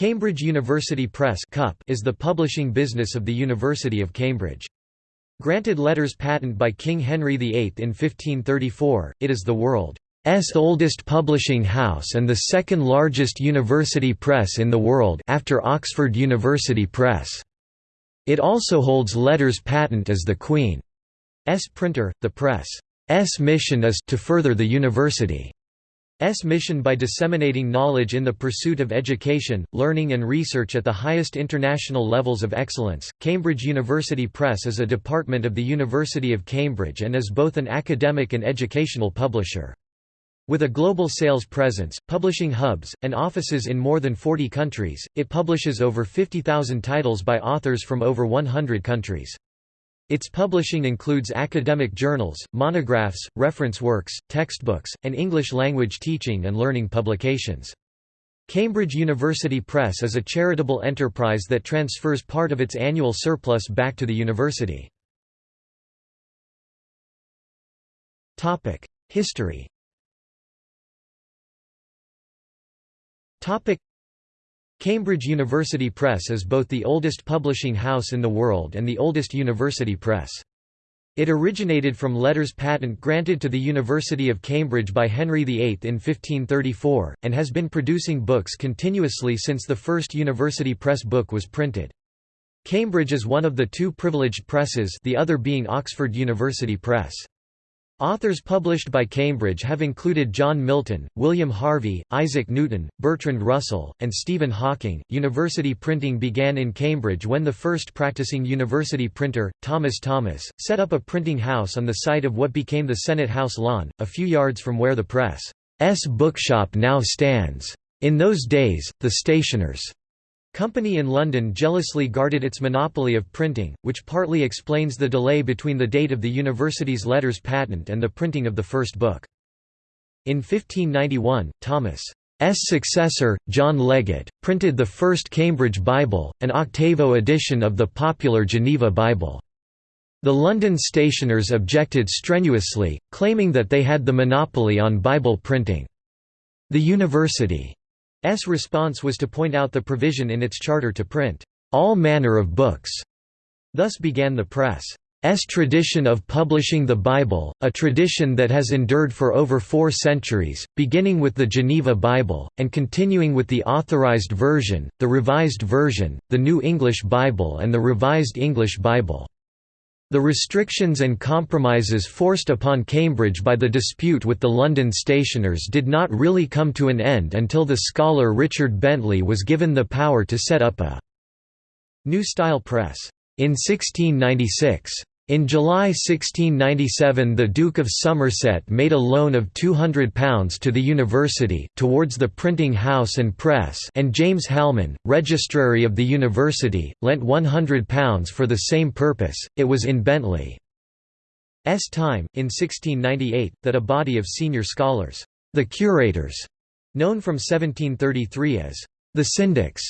Cambridge University Press is the publishing business of the University of Cambridge. Granted letters patent by King Henry VIII in 1534, it is the world's oldest publishing house and the second largest university press in the world after Oxford University Press. It also holds letters patent as the Queen's printer. The press's mission is to further the university. S mission by disseminating knowledge in the pursuit of education, learning and research at the highest international levels of excellence. Cambridge University Press is a department of the University of Cambridge and is both an academic and educational publisher. With a global sales presence, publishing hubs, and offices in more than 40 countries, it publishes over 50,000 titles by authors from over 100 countries. Its publishing includes academic journals, monographs, reference works, textbooks, and English-language teaching and learning publications. Cambridge University Press is a charitable enterprise that transfers part of its annual surplus back to the university. History Cambridge University Press is both the oldest publishing house in the world and the oldest university press. It originated from letters patent granted to the University of Cambridge by Henry VIII in 1534, and has been producing books continuously since the first university press book was printed. Cambridge is one of the two privileged presses the other being Oxford University Press. Authors published by Cambridge have included John Milton, William Harvey, Isaac Newton, Bertrand Russell, and Stephen Hawking. University printing began in Cambridge when the first practicing university printer, Thomas Thomas, set up a printing house on the site of what became the Senate House lawn, a few yards from where the press's bookshop now stands. In those days, the stationers' Company in London jealously guarded its monopoly of printing, which partly explains the delay between the date of the university's letters patent and the printing of the first book. In 1591, Thomas' successor, John Legate, printed the first Cambridge Bible, an octavo edition of the popular Geneva Bible. The London stationers objected strenuously, claiming that they had the monopoly on Bible printing. The university S response was to point out the provision in its charter to print all manner of books. Thus began the press. S tradition of publishing the Bible, a tradition that has endured for over four centuries, beginning with the Geneva Bible, and continuing with the Authorized Version, the Revised Version, the New English Bible and the Revised English Bible. The restrictions and compromises forced upon Cambridge by the dispute with the London stationers did not really come to an end until the scholar Richard Bentley was given the power to set up a new style press. In 1696. In July 1697 the Duke of Somerset made a loan of £200 to the university, towards the printing house and press and James Halman, registrary of the university, lent £100 for the same purpose, it was in Bentley's time, in 1698, that a body of senior scholars, the curators, known from 1733 as the syndics,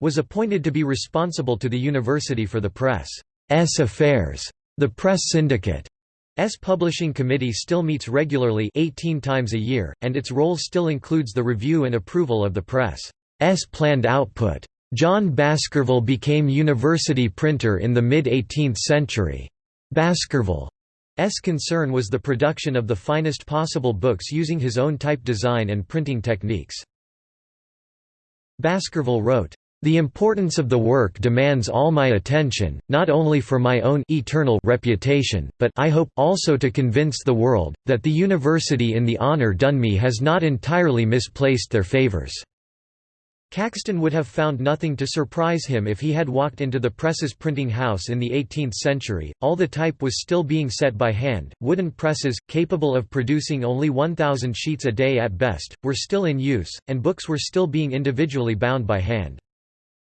was appointed to be responsible to the university for the press's affairs. The Press Syndicate's publishing committee still meets regularly 18 times a year, and its role still includes the review and approval of the press's planned output. John Baskerville became university printer in the mid-18th century. Baskerville's concern was the production of the finest possible books using his own type design and printing techniques. Baskerville wrote, the importance of the work demands all my attention, not only for my own eternal reputation, but I hope also to convince the world, that the University in the honour done me has not entirely misplaced their favours." Caxton would have found nothing to surprise him if he had walked into the press's printing house in the 18th century, all the type was still being set by hand, wooden presses, capable of producing only 1,000 sheets a day at best, were still in use, and books were still being individually bound by hand.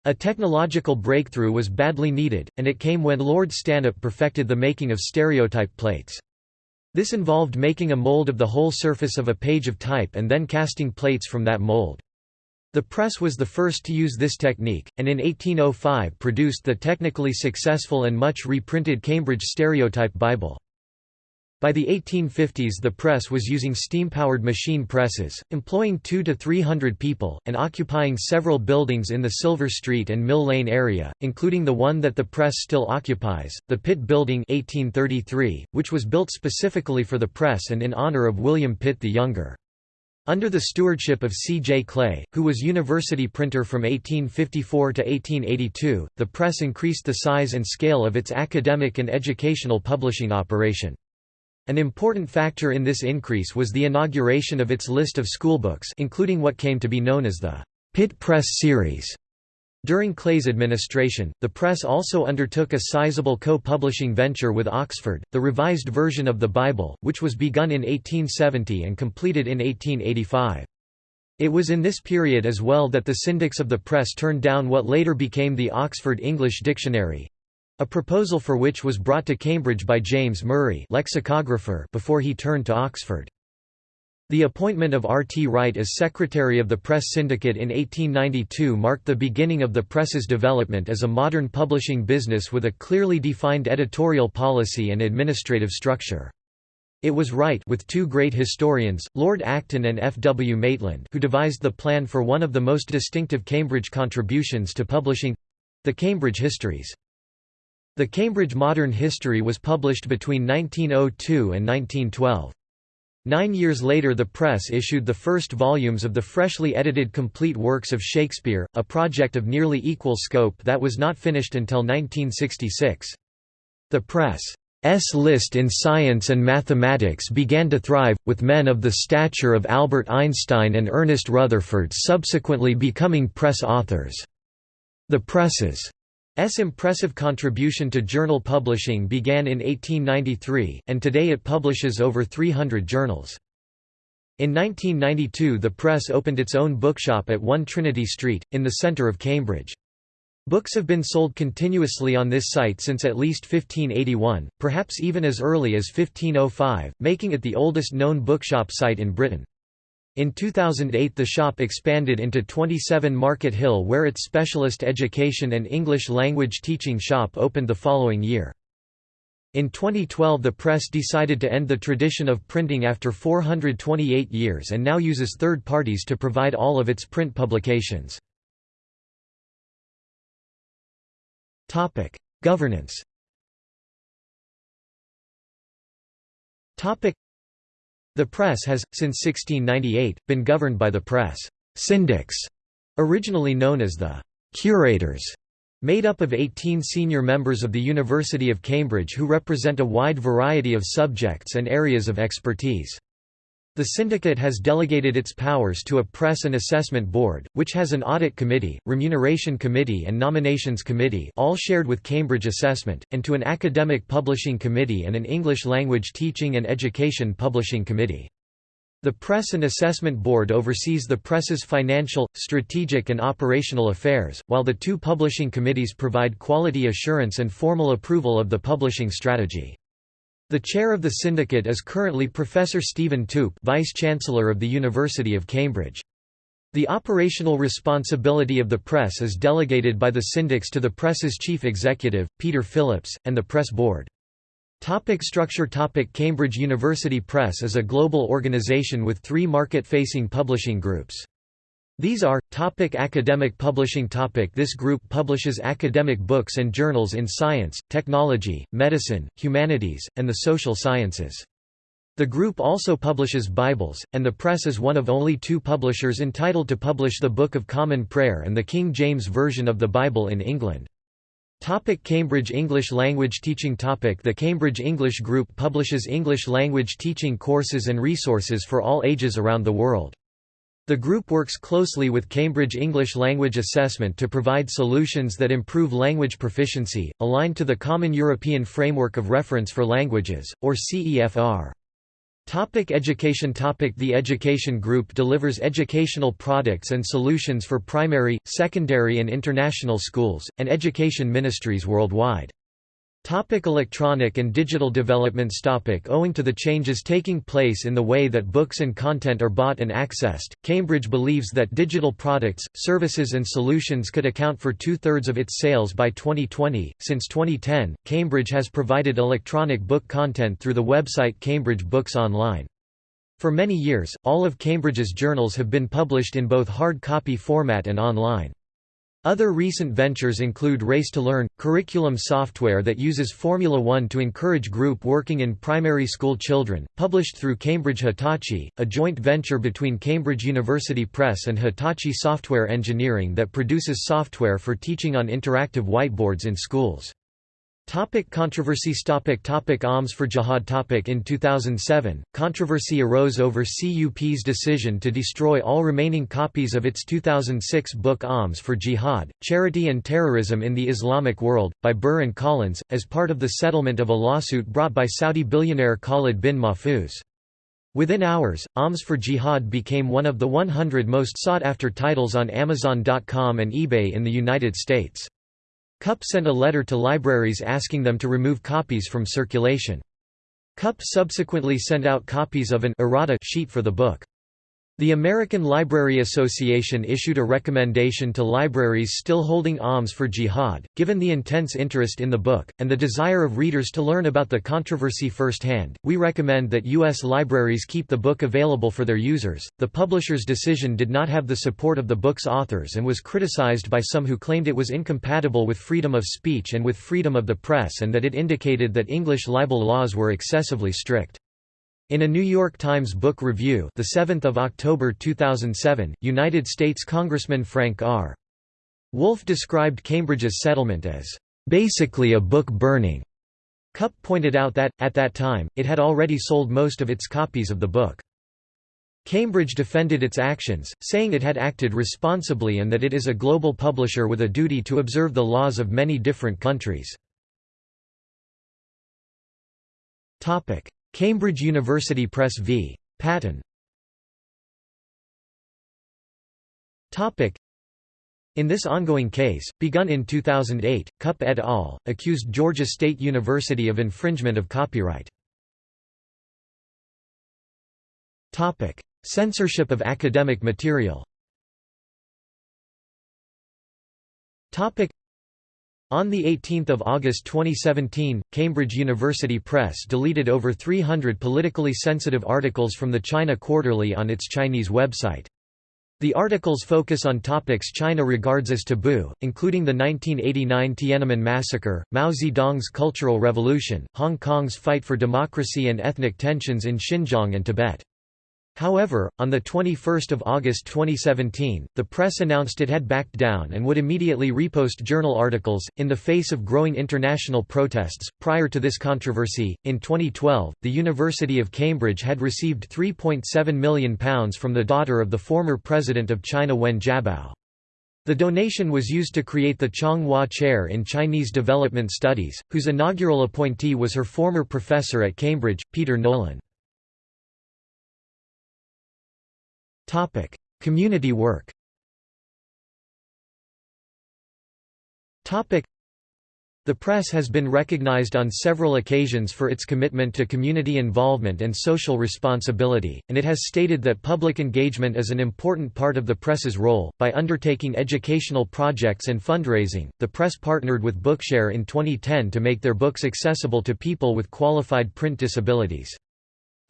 A technological breakthrough was badly needed, and it came when Lord Stanhope perfected the making of stereotype plates. This involved making a mold of the whole surface of a page of type and then casting plates from that mold. The press was the first to use this technique, and in 1805 produced the technically successful and much reprinted Cambridge Stereotype Bible. By the 1850s the press was using steam-powered machine presses, employing two to three hundred people, and occupying several buildings in the Silver Street and Mill Lane area, including the one that the press still occupies, the Pitt Building 1833, which was built specifically for the press and in honor of William Pitt the Younger. Under the stewardship of C. J. Clay, who was university printer from 1854 to 1882, the press increased the size and scale of its academic and educational publishing operation. An important factor in this increase was the inauguration of its list of schoolbooks including what came to be known as the Pitt Press series. During Clay's administration, the press also undertook a sizable co-publishing venture with Oxford, the revised version of the Bible, which was begun in 1870 and completed in 1885. It was in this period as well that the syndics of the press turned down what later became the Oxford English Dictionary, a proposal for which was brought to Cambridge by James Murray lexicographer before he turned to Oxford. The appointment of R. T. Wright as Secretary of the Press Syndicate in 1892 marked the beginning of the press's development as a modern publishing business with a clearly defined editorial policy and administrative structure. It was Wright with two great historians, Lord Acton and F. W. Maitland who devised the plan for one of the most distinctive Cambridge contributions to publishing—the Cambridge Histories. The Cambridge Modern History was published between 1902 and 1912. Nine years later the press issued the first volumes of the freshly edited complete works of Shakespeare, a project of nearly equal scope that was not finished until 1966. The press's list in science and mathematics began to thrive, with men of the stature of Albert Einstein and Ernest Rutherford subsequently becoming press authors. The press's S impressive contribution to journal publishing began in 1893, and today it publishes over 300 journals. In 1992 the press opened its own bookshop at 1 Trinity Street, in the centre of Cambridge. Books have been sold continuously on this site since at least 1581, perhaps even as early as 1505, making it the oldest known bookshop site in Britain. In 2008 the shop expanded into 27 Market Hill where its specialist education and English language teaching shop opened the following year. In 2012 the press decided to end the tradition of printing after 428 years and now uses third parties to provide all of its print publications. Governance the press has, since 1698, been governed by the press syndics, originally known as the curators, made up of 18 senior members of the University of Cambridge who represent a wide variety of subjects and areas of expertise. The syndicate has delegated its powers to a press and assessment board, which has an audit committee, remuneration committee and nominations committee all shared with Cambridge Assessment, and to an academic publishing committee and an English language teaching and education publishing committee. The Press and Assessment Board oversees the press's financial, strategic and operational affairs, while the two publishing committees provide quality assurance and formal approval of the publishing strategy. The chair of the syndicate is currently Professor Stephen Toope Vice-Chancellor of the University of Cambridge. The operational responsibility of the press is delegated by the syndics to the press's chief executive, Peter Phillips, and the press board. Topic structure Topic Cambridge University Press is a global organization with three market-facing publishing groups. These are, topic academic publishing topic This group publishes academic books and journals in science, technology, medicine, humanities, and the social sciences. The group also publishes Bibles, and the press is one of only two publishers entitled to publish the Book of Common Prayer and the King James Version of the Bible in England. Topic Cambridge English Language Teaching topic The Cambridge English Group publishes English language teaching courses and resources for all ages around the world. The group works closely with Cambridge English Language Assessment to provide solutions that improve language proficiency, aligned to the Common European Framework of Reference for Languages, or CEFR. Topic education Topic The Education Group delivers educational products and solutions for primary, secondary and international schools, and education ministries worldwide. Topic electronic and digital developments topic Owing to the changes taking place in the way that books and content are bought and accessed, Cambridge believes that digital products, services and solutions could account for two-thirds of its sales by 2020. Since 2010, Cambridge has provided electronic book content through the website Cambridge Books Online. For many years, all of Cambridge's journals have been published in both hard copy format and online. Other recent ventures include Race to Learn, curriculum software that uses Formula One to encourage group working in primary school children, published through Cambridge Hitachi, a joint venture between Cambridge University Press and Hitachi Software Engineering that produces software for teaching on interactive whiteboards in schools. Topic controversies topic topic Alms for Jihad topic In 2007, controversy arose over CUP's decision to destroy all remaining copies of its 2006 book Alms for Jihad, Charity and Terrorism in the Islamic World, by Burr and Collins, as part of the settlement of a lawsuit brought by Saudi billionaire Khalid bin Mahfouz. Within hours, Alms for Jihad became one of the 100 most sought-after titles on Amazon.com and eBay in the United States. CUP sent a letter to libraries asking them to remove copies from circulation. CUP subsequently sent out copies of an errata sheet for the book. The American Library Association issued a recommendation to libraries still holding alms for jihad, given the intense interest in the book, and the desire of readers to learn about the controversy firsthand. We recommend that U.S. libraries keep the book available for their users. The publisher's decision did not have the support of the book's authors and was criticized by some who claimed it was incompatible with freedom of speech and with freedom of the press and that it indicated that English libel laws were excessively strict. In a New York Times book review, the 7th of October 2007, United States Congressman Frank R. Wolf described Cambridge's settlement as basically a book burning. Cup pointed out that, at that time, it had already sold most of its copies of the book. Cambridge defended its actions, saying it had acted responsibly and that it is a global publisher with a duty to observe the laws of many different countries. Cambridge University Press v. Patton in this ongoing case, begun in 2008, Cup et al. accused Georgia State University of infringement of copyright. Censorship of academic material on 18 August 2017, Cambridge University Press deleted over 300 politically sensitive articles from the China Quarterly on its Chinese website. The articles focus on topics China regards as taboo, including the 1989 Tiananmen massacre, Mao Zedong's Cultural Revolution, Hong Kong's fight for democracy and ethnic tensions in Xinjiang and Tibet. However, on 21 August 2017, the press announced it had backed down and would immediately repost journal articles, in the face of growing international protests. Prior to this controversy, in 2012, the University of Cambridge had received £3.7 million from the daughter of the former president of China Wen Jiabao. The donation was used to create the Chong-Hua Chair in Chinese Development Studies, whose inaugural appointee was her former professor at Cambridge, Peter Nolan. Community work Topic: the press has been recognized on several occasions for its commitment to community involvement and social responsibility, and it has stated that public engagement is an important part of the press's role. By undertaking educational projects and fundraising, the press partnered with Bookshare in 2010 to make their books accessible to people with qualified print disabilities.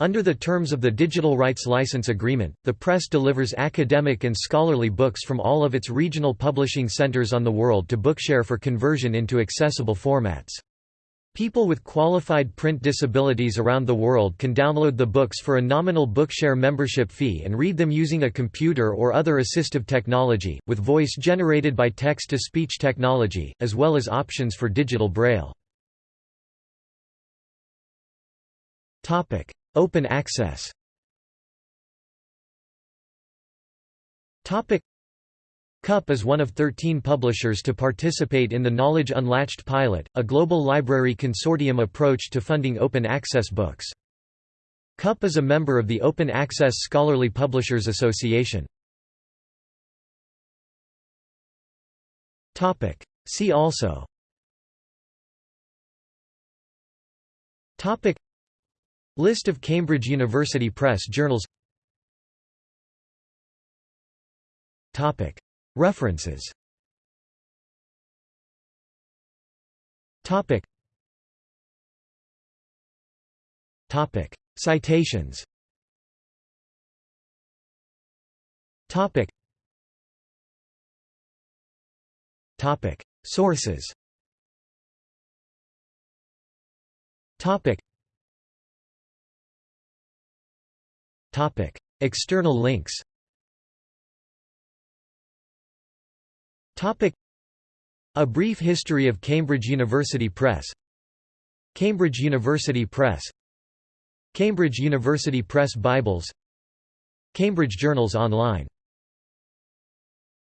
Under the terms of the Digital Rights License Agreement, the press delivers academic and scholarly books from all of its regional publishing centers on the world to Bookshare for conversion into accessible formats. People with qualified print disabilities around the world can download the books for a nominal Bookshare membership fee and read them using a computer or other assistive technology, with voice generated by text-to-speech technology, as well as options for digital braille. Open access. CUP is one of 13 publishers to participate in the Knowledge Unlatched pilot, a global library consortium approach to funding open access books. CUP is a member of the Open Access Scholarly Publishers Association. See also List of Cambridge University Press journals. Topic. References. Topic. Topic. Citations. Topic. Topic. Sources. Topic External links. Topic. A Brief History of Cambridge University Press. Cambridge University Press. Cambridge University Press Bibles. Cambridge Journals Online